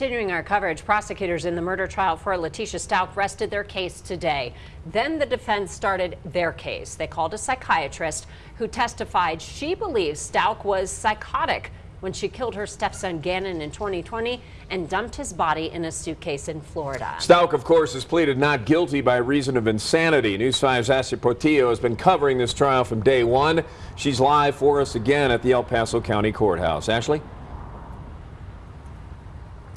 Continuing our coverage, prosecutors in the murder trial for Letecia Stauch rested their case today. Then the defense started their case. They called a psychiatrist who testified she believes Stauch was psychotic when she killed her stepson Gannon in 2020 and dumped his body in a suitcase in Florida. Stauch, of course, has pleaded not guilty by reason of insanity. News 5's Ashley Portillo has been covering this trial from day one. She's live for us again at the El Paso County Courthouse. Ashley?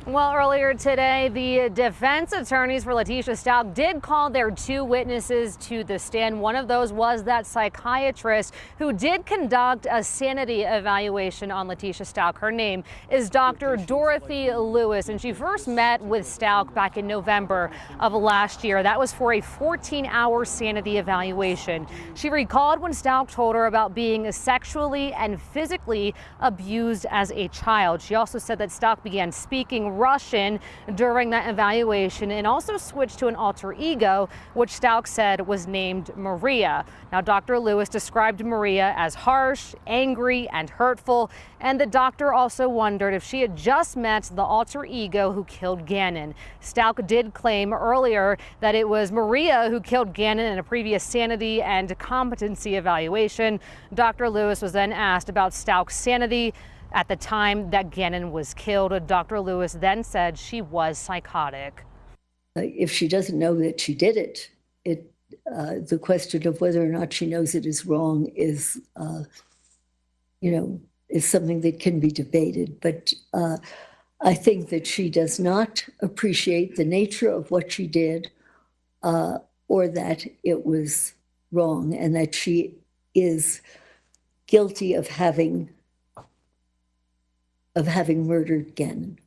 Well, earlier today, the defense attorneys for Letecia Stauch did call their two witnesses to the stand. One of those was that psychiatrist who did conduct a sanity evaluation on Letecia Stauch. Her name is Dr. Dorothy Lewis, and she first met with Stauch back in November of last year. That was for a 14-hour sanity evaluation. She recalled when Stauch told her about being sexually and physically abused as a child. She also said that Stauch began speaking Russian during that evaluation and also switched to an alter ego, which Stauch said was named Maria. Now, Dr. Lewis described Maria as harsh, angry, and hurtful, and the doctor also wondered if she had just met the alter ego who killed Gannon. Stauch did claim earlier that it was Maria who killed Gannon in a previous sanity and competency evaluation. Dr. Lewis was then asked about Stauch's sanity, at the time that Gannon was killed, Dr. Lewis then said she was psychotic. If she doesn't know that she did it, it uh, the question of whether or not she knows it is wrong is, uh, you know, is something that can be debated. But uh, I think that she does not appreciate the nature of what she did uh, or that it was wrong and that she is guilty of having of having murdered Gannon.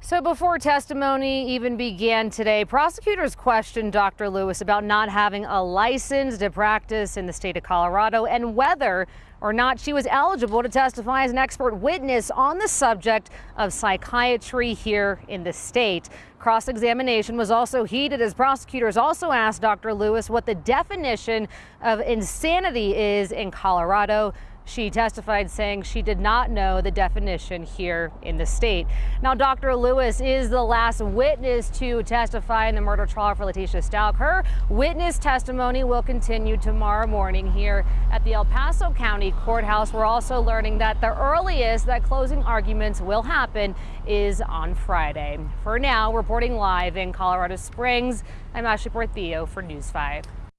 So before testimony even began today, prosecutors questioned Dr. Lewis about not having a license to practice in the state of Colorado and whether or not she was eligible to testify as an expert witness on the subject of psychiatry here in the state. Cross-examination was also heated as prosecutors also asked Dr. Lewis what the definition of insanity is in Colorado. She testified saying she did not know the definition here in the state. Now, Dr. Lewis is the last witness to testify in the murder trial for Letecia Stauch. Her witness testimony will continue tomorrow morning here at the El Paso County Courthouse. We're also learning that the earliest that closing arguments will happen is on Friday. For now, reporting live in Colorado Springs, I'm Ashley Portillo for News 5.